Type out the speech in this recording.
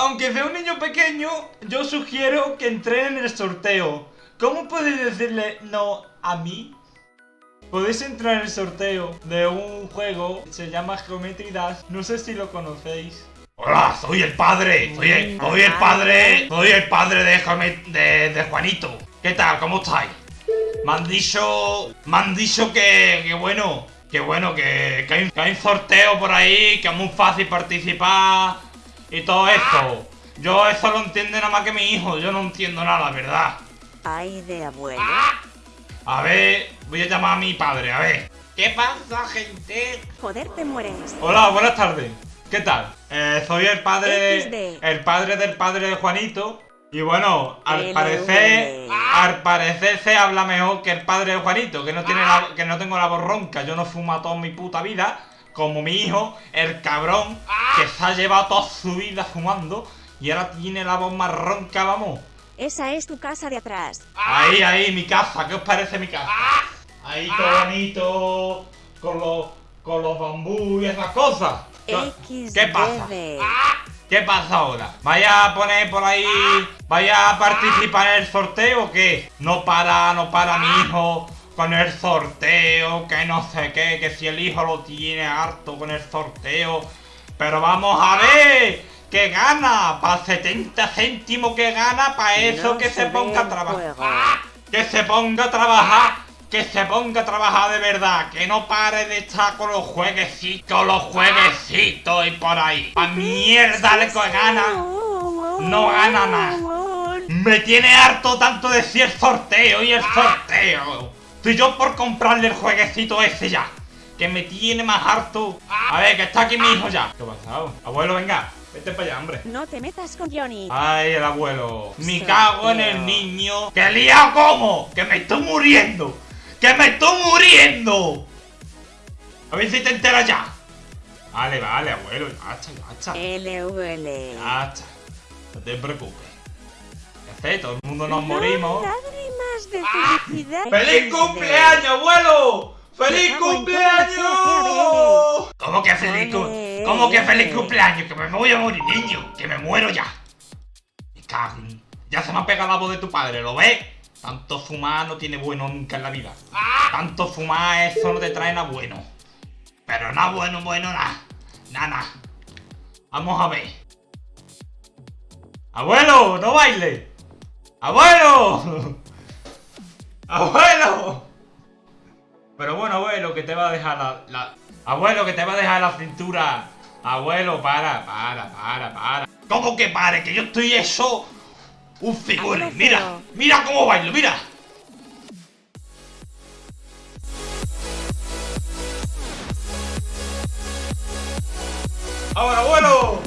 Aunque sea un niño pequeño, yo sugiero que entre en el sorteo. ¿Cómo podéis decirle no a mí? Podéis entrar en el sorteo de un juego que se llama Geometry Dash. No sé si lo conocéis. Hola, soy el padre, soy el, soy el padre, soy el padre de, de, de Juanito. ¿Qué tal? ¿Cómo estáis? Me han dicho, me han dicho que, que bueno, que bueno, que, que, hay, que hay un sorteo por ahí, que es muy fácil participar y todo esto. Yo eso lo entiende nada más que mi hijo, yo no entiendo nada, ¿verdad? Ay, de abuelo. A ver, voy a llamar a mi padre, a ver. ¿Qué pasa, gente? Joder, te mueres. Hola, buenas tardes. ¿Qué tal? Eh, soy el padre. XD. El padre del padre de Juanito. Y bueno, al LV. parecer. Al parecer se habla mejor que el padre de Juanito, que no tiene la- que no tengo la voz ronca. Yo no fumo toda mi puta vida. Como mi hijo, el cabrón, que se ha llevado toda su vida fumando. Y ahora tiene la voz más ronca, vamos. Esa es tu casa de atrás. Ahí, ahí, mi casa. ¿Qué os parece mi casa? Ahí todo bonito, con los, con los bambú y esas cosas. ¿Qué pasa? ¿Qué pasa ahora? ¿Vaya a poner por ahí, vaya a participar en el sorteo o qué? No para, no para mi hijo con el sorteo, que no sé qué, que si el hijo lo tiene harto con el sorteo. Pero vamos a ver, que gana, para 70 céntimos que gana, para eso No que se ponga a trabajar. juego. Que se ponga a trabajar, que se ponga a trabajar de verdad, que no pare de estar con los jueguecitos, los jueguecitos y por ahí. A mierda le co- gana, no gana nada. Me tiene harto tanto decir el sorteo y el sorteo. Estoy yo por comprarle el jueguecito ese ya. Que me tiene más harto. A ver, que está aquí mi hijo ya. ¿Qué ha pasado? Abuelo, venga. Vete para allá, hombre. No te metas con Johnny. Ay, el abuelo. Me cago en el niño. ¡Que liado como! ¡Que me estoy muriendo! ¡Que me estoy muriendo! A ver si te enteras ya. Vale, vale, abuelo. Ya está. LVL. Está. No te preocupes. Ya sé, todo el mundo nos morimos. Lágrimas de felicidad. ¡Feliz cumpleaños, abuelo! ¡Feliz cumpleaños! ¿Cómo que feliz, cu- Ole. ¿Cómo que feliz cumpleaños? Que me voy a morir, niño, que me muero ya. Me cago en- Ya se me ha pegado la voz de tu padre, ¿lo ves? Tanto fumar no tiene bueno nunca en la vida. Tanto fumar, eso no te trae nada bueno. Pero nada bueno, bueno, nada. Nada, nada. Vamos a ver. ¡Abuelo! ¡No baile! ¡Abuelo! ¡Abuelo! Pero bueno, abuelo, que te va a dejar la, la- Abuelo, que te va a dejar la cintura. Abuelo, para, para, para, para. ¿Cómo que pare? Que yo estoy eso. Un figurón. Hazlo Mira, mira cómo bailo, mira. ¡Ahora, abuelo!